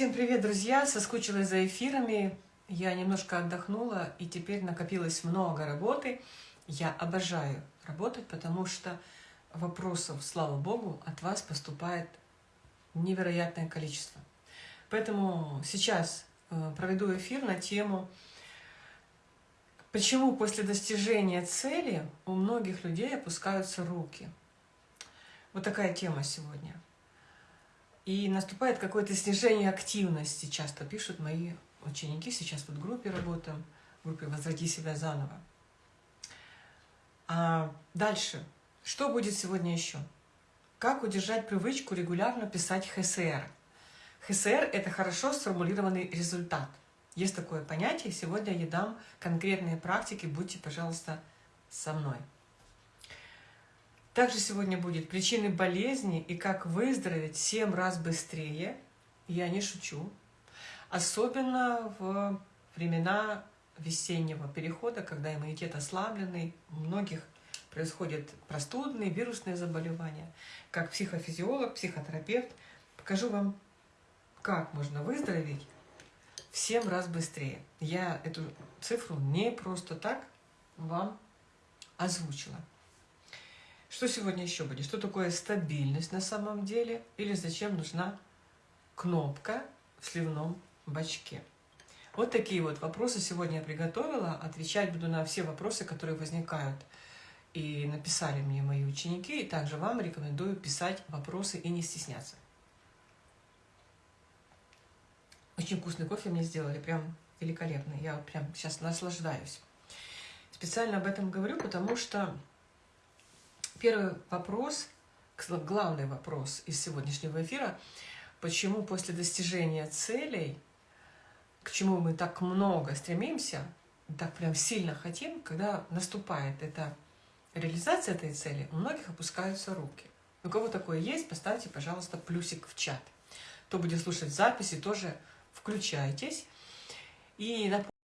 Всем привет, друзья! Соскучилась за эфирами, я немножко отдохнула, и теперь накопилось много работы. Я обожаю работать, потому что вопросов, слава Богу, от вас поступает невероятное количество. Поэтому сейчас э, проведу эфир на тему «Почему после достижения цели у многих людей опускаются руки?» Вот такая тема сегодня – и наступает какое-то снижение активности, часто пишут мои ученики, сейчас вот в группе работаем, в группе «Возврати себя заново». А дальше, что будет сегодня еще? Как удержать привычку регулярно писать ХСР? ХСР – это хорошо сформулированный результат. Есть такое понятие, сегодня я дам конкретные практики, будьте, пожалуйста, со мной. Также сегодня будет причины болезни и как выздороветь 7 раз быстрее. Я не шучу. Особенно в времена весеннего перехода, когда иммунитет ослабленный, у многих происходят простудные, вирусные заболевания. Как психофизиолог, психотерапевт покажу вам, как можно выздороветь в 7 раз быстрее. Я эту цифру не просто так вам озвучила. Что сегодня еще будет? Что такое стабильность на самом деле? Или зачем нужна кнопка в сливном бачке? Вот такие вот вопросы сегодня я приготовила. Отвечать буду на все вопросы, которые возникают. И написали мне мои ученики. И также вам рекомендую писать вопросы и не стесняться. Очень вкусный кофе мне сделали, прям великолепный. Я прям сейчас наслаждаюсь. Специально об этом говорю, потому что Первый вопрос, главный вопрос из сегодняшнего эфира, почему после достижения целей, к чему мы так много стремимся, так прям сильно хотим, когда наступает эта реализация этой цели, у многих опускаются руки. У кого такое есть, поставьте, пожалуйста, плюсик в чат. Кто будет слушать записи, тоже включайтесь. И напомню,